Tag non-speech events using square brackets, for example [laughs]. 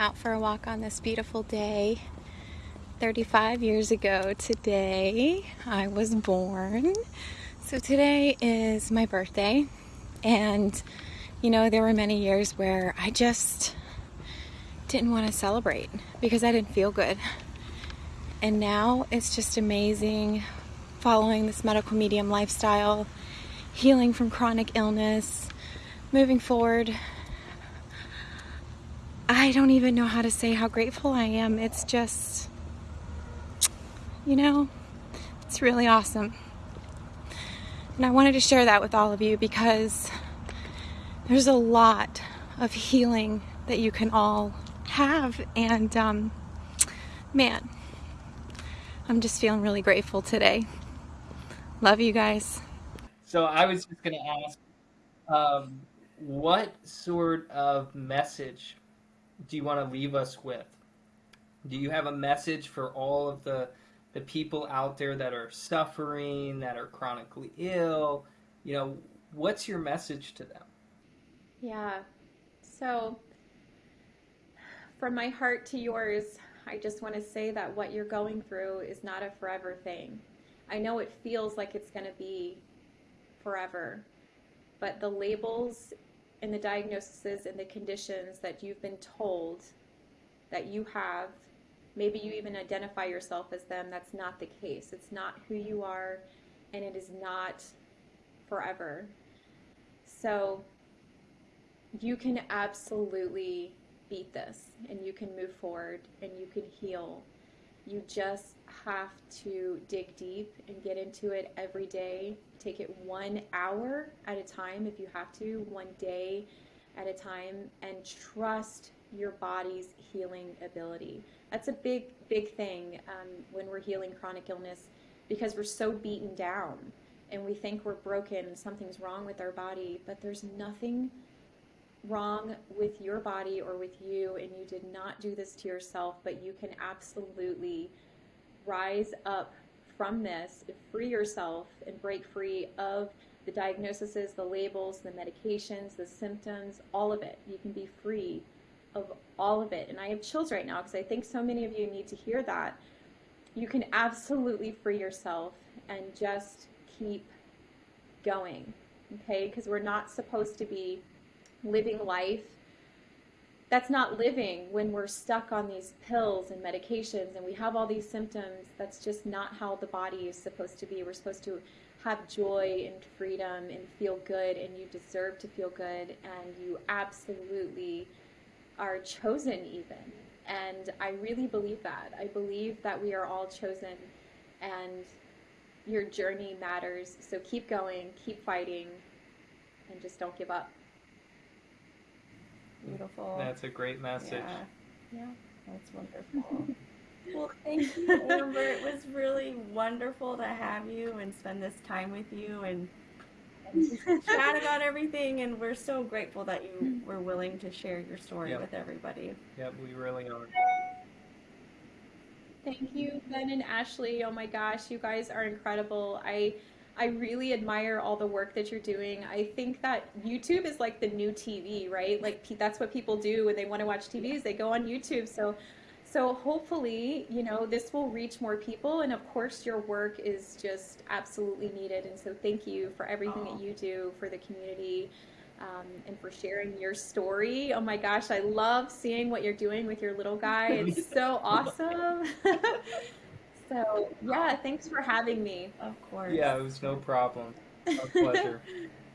out for a walk on this beautiful day. 35 years ago today, I was born. So today is my birthday, and you know, there were many years where I just didn't want to celebrate because I didn't feel good. And now it's just amazing following this medical medium lifestyle, healing from chronic illness, moving forward. I don't even know how to say how grateful I am. It's just, you know, it's really awesome. And I wanted to share that with all of you because there's a lot of healing that you can all have. And um, man, I'm just feeling really grateful today. Love you guys. So I was just going to ask, um, what sort of message do you want to leave us with? Do you have a message for all of the the people out there that are suffering, that are chronically ill? You know, what's your message to them? Yeah. So from my heart to yours, I just want to say that what you're going through is not a forever thing. I know it feels like it's going to be forever, but the labels and the diagnoses and the conditions that you've been told that you have, maybe you even identify yourself as them, that's not the case. It's not who you are, and it is not forever. So you can absolutely beat this and you can move forward and you can heal. You just have to dig deep and get into it every day. Take it one hour at a time if you have to, one day at a time, and trust your body's healing ability. That's a big, big thing um, when we're healing chronic illness because we're so beaten down and we think we're broken, and something's wrong with our body, but there's nothing wrong with your body or with you and you did not do this to yourself, but you can absolutely rise up from this, free yourself and break free of the diagnoses, the labels, the medications, the symptoms, all of it. You can be free of all of it. And I have chills right now because I think so many of you need to hear that. You can absolutely free yourself and just keep going. Okay? Because we're not supposed to be living life that's not living when we're stuck on these pills and medications and we have all these symptoms. That's just not how the body is supposed to be. We're supposed to have joy and freedom and feel good, and you deserve to feel good, and you absolutely are chosen, even. And I really believe that. I believe that we are all chosen, and your journey matters. So keep going, keep fighting, and just don't give up. Beautiful. That's a great message. Yeah, yeah that's wonderful. [laughs] well, thank you, Amber. It was really wonderful to have you and spend this time with you and, and chat [laughs] about everything. And we're so grateful that you mm-hmm. were willing to share your story yep. with everybody. Yep, we really are. Thank you, Ben and Ashley. Oh my gosh, you guys are incredible. I I really admire all the work that you're doing. I think that YouTube is like the new TV, right? Like that's what people do when they want to watch TVs. They go on YouTube. So, so hopefully, you know, this will reach more people. And of course, your work is just absolutely needed. And so, thank you for everything that you do for the community. Um, and for sharing your story. Oh my gosh, I love seeing what you're doing with your little guy. It's [laughs] so awesome. [laughs] So, yeah, thanks for having me. Of course. Yeah, it was no problem. A pleasure. [laughs]